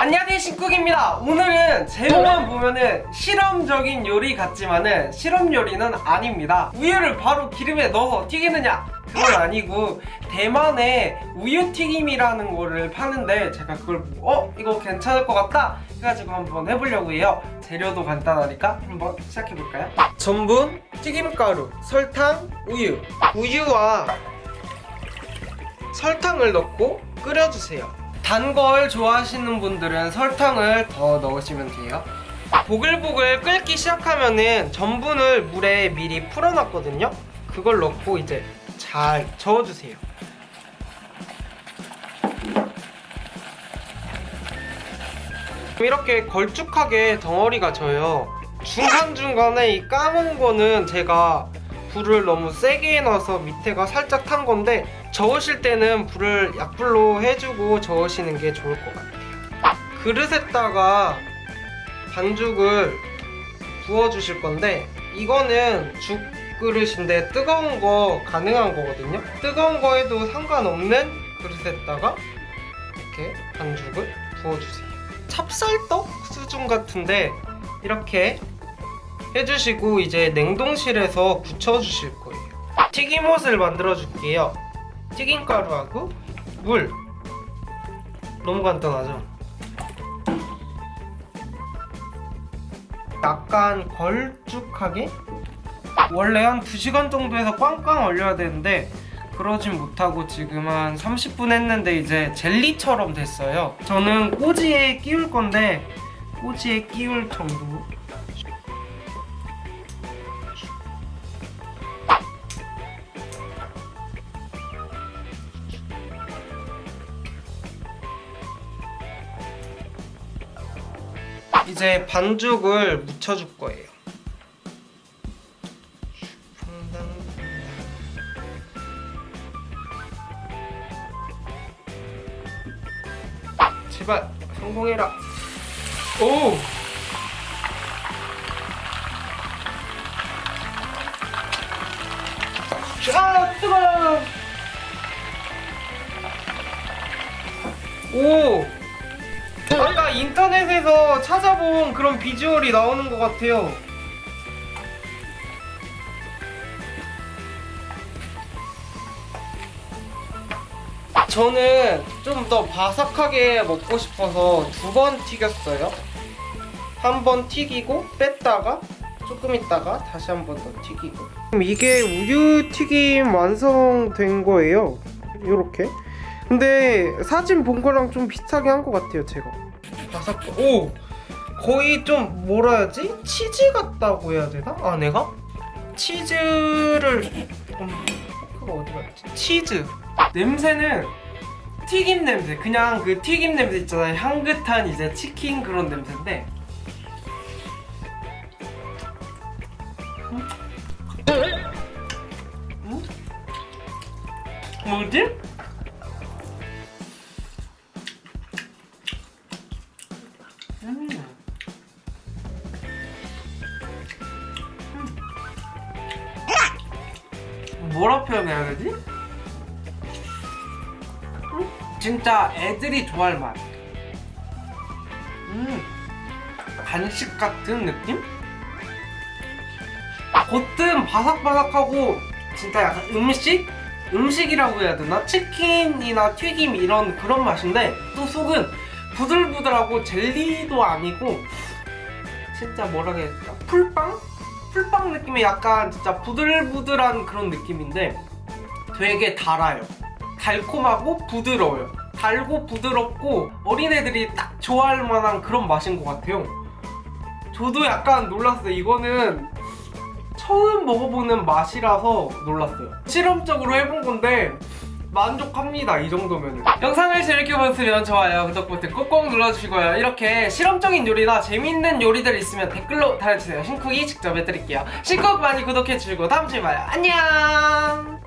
안녕하세요 신쿡입니다. 오늘은 제목만 보면은 실험적인 요리 같지만은 실험 요리는 아닙니다. 우유를 바로 기름에 넣어서 튀기느냐? 그건 아니고 대만의 우유 튀김이라는 거를 파는데 제가 그걸 어? 이거 괜찮을 것 같다? 해가지고 한번 해보려고 해요. 재료도 간단하니까 한번 시작해볼까요? 전분, 튀김가루, 설탕, 우유. 우유와 설탕을 넣고 끓여주세요 단 걸 좋아하시는 분들은 설탕을 더 넣으시면 돼요. 보글보글 끓기 시작하면은 전분을 물에 미리 풀어놨거든요. 그걸 넣고 이제 잘 저어주세요. 이렇게 걸쭉하게 덩어리가 져요. 중간중간에 이 까만 거는 제가 불을 너무 세게 해놔서 밑에가 살짝 탄 건데 저으실 때는 불을 약불로 해주고 저으시는 게 좋을 것 같아요. 그릇에다가 반죽을 부어주실 건데 이거는 죽 그릇인데 뜨거운 거 가능한 거거든요. 뜨거운 거 해도 상관없는 그릇에다가 이렇게 반죽을 부어주세요. 찹쌀떡 수준 같은데 이렇게 해주시고 이제 냉동실에서 굳혀주실 거예요. 튀김옷을 만들어 줄게요. 튀김가루하고 물. 너무 간단하죠? 약간 걸쭉하게? 원래 한 2시간 정도에서 꽝꽝 얼려야 되는데 그러진 못하고 지금 한 30분 했는데 이제 젤리처럼 됐어요. 저는 꼬지에 끼울 건데 꼬지에 끼울 정도 이제 반죽을 묻혀줄 거예요. 제발 성공해라. 오! 아 뜨거워! 오! 아까 인터넷에서 찾아본 그런 비주얼이 나오는 것 같아요. 저는 좀 더 바삭하게 먹고 싶어서 두 번 튀겼어요. 한 번 튀기고 뺐다가 조금 있다가 다시 한 번 더 튀기고. 이게 우유 튀김 완성된 거예요. 이렇게. 근데 사진 본 거랑 좀 비슷하게 한 것 같아요 제가. 바삭 오! 거의 좀 뭐라 해야지? 치즈 같다고 해야 되나? 안에가? 치즈를 음, 그거 어디 갔지? 치즈. 냄새는 튀김 냄새. 그냥 그 튀김 냄새 있잖아요. 향긋한 이제 치킨 그런 냄새인데. 음? 음? 뭐지? 뭐라 표현해야 되지? 음, 진짜 애들이 좋아할 맛. 음, 간식 같은 느낌? 겉은 바삭바삭하고 진짜 약간 음식? 음식이라고 해야 되나? 치킨이나 튀김 이런 그런 맛인데 또 속은 부들부들하고 젤리도 아니고 진짜 뭐라 해야 되나? 풀빵? 풀빵 느낌의 약간 진짜 부들부들한 그런 느낌인데 되게 달아요. 달콤하고 부드러워요. 달고 부드럽고 어린애들이 딱 좋아할 만한 그런 맛인 것 같아요. 저도 약간 놀랐어요. 이거는 처음 먹어보는 맛이라서 놀랐어요. 실험적으로 해본 건데 만족합니다 이 정도면 영상을 재밌게 보셨으면 좋아요 구독 버튼 꼭꼭 눌러주시고요. 이렇게 실험적인 요리나 재밌는 요리들 있으면 댓글로 달아주세요. 신쿡이 직접 해드릴게요. 신쿡 많이 구독해주시고 다음주에 봐요. 안녕